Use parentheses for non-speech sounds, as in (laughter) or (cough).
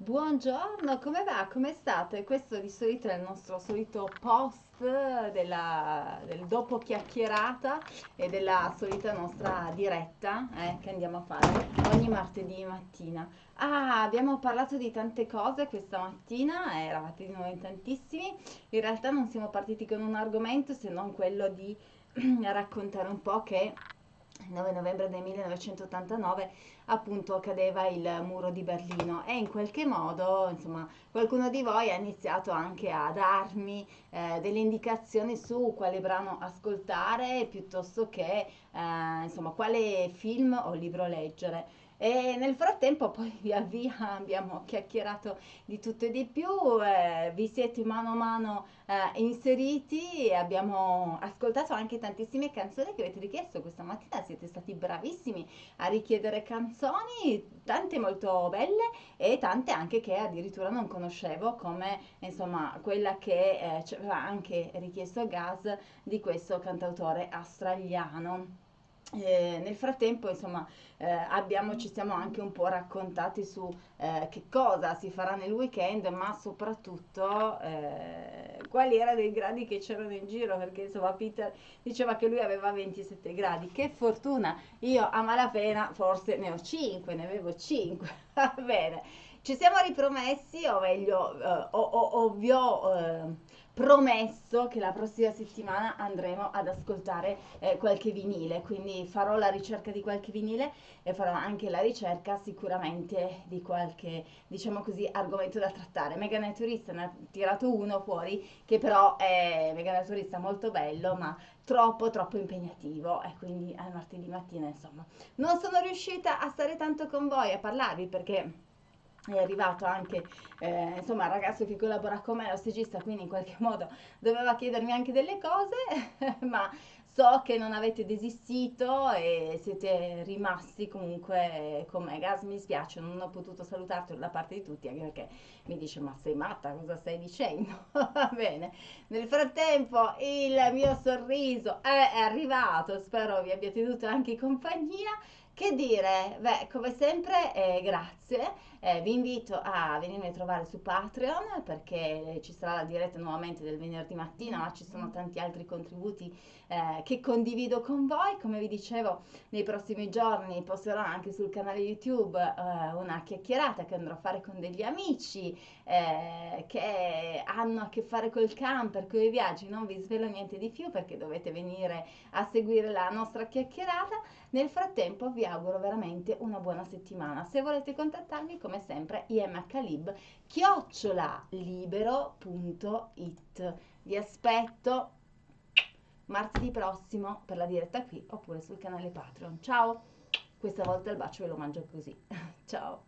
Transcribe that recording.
Buongiorno, come va? Come state? Questo di solito è il nostro solito post della, del dopo chiacchierata e della solita nostra diretta eh, che andiamo a fare ogni martedì mattina. Ah, abbiamo parlato di tante cose questa mattina, eravate di nuovo in tantissimi. In realtà non siamo partiti con un argomento se non quello di (clears throat) raccontare un po' che il 9 novembre del 1989 appunto cadeva il muro di Berlino. E in qualche modo insomma qualcuno di voi ha iniziato anche a darmi eh, delle indicazioni su quale brano ascoltare piuttosto che eh, insomma quale film o libro leggere e nel frattempo poi (laughs) via via abbiamo chiacchierato di tutto e di più, eh, vi siete mano a mano eh, inseriti e abbiamo ascoltato anche tantissime canzoni che avete richiesto questa mattina, siete stati bravissimi a richiedere canzoni, tante molto belle e tante anche che addirittura non conoscevo come insomma quella che eh, ci aveva anche richiesto Gas di questo cantautore australiano. Eh, nel frattempo, insomma, eh, abbiamo, ci siamo anche un po' raccontati su eh, che cosa si farà nel weekend, ma soprattutto eh, quali erano i gradi che c'erano in giro, perché insomma Peter diceva che lui aveva 27 gradi. Che fortuna! Io a malapena forse ne ho 5, ne avevo 5. (laughs) Va bene, ci siamo ripromessi, o meglio, eh, o, o, o promesso che la prossima settimana andremo ad ascoltare eh, qualche vinile, quindi farò la ricerca di qualche vinile e farò anche la ricerca sicuramente di qualche, diciamo così, argomento da trattare. Mega Naturista ne ha tirato uno fuori che però è Mega Naturista molto bello, ma troppo troppo impegnativo e quindi al martedì mattina insomma non sono riuscita a stare tanto con voi a parlarvi perché è arrivato anche eh, insomma il ragazzo che collabora con me, lo stagista, quindi in qualche modo doveva chiedermi anche delle cose, (laughs) ma so che non avete desistito e siete rimasti comunque con me. Gas, mi spiace, non ho potuto salutarti da parte di tutti, anche perché mi dice ma sei matta, cosa stai dicendo? (laughs) Va bene. Nel frattempo il mio sorriso è arrivato, spero vi abbia tenuto anche compagnia. Che dire? Beh, come sempre, eh, grazie. Eh, vi invito a venirmi a trovare su Patreon perché ci sarà la diretta nuovamente del venerdì mattina, ma ci sono tanti altri contributi eh, che condivido con voi. Come vi dicevo, nei prossimi giorni posterò anche sul canale YouTube eh, una chiacchierata che andrò a fare con degli amici eh, che hanno a che fare col camper, con i viaggi. Non vi svelo niente di più perché dovete venire a seguire la nostra chiacchierata. Nel frattempo vi auguro veramente una buona settimana. Se volete contattarmi, come sempre, imhlib chiocciola libero.it. Vi aspetto martedì prossimo per la diretta qui oppure sul canale Patreon. Ciao! Questa volta il bacio ve lo mangio così. (laughs) Ciao!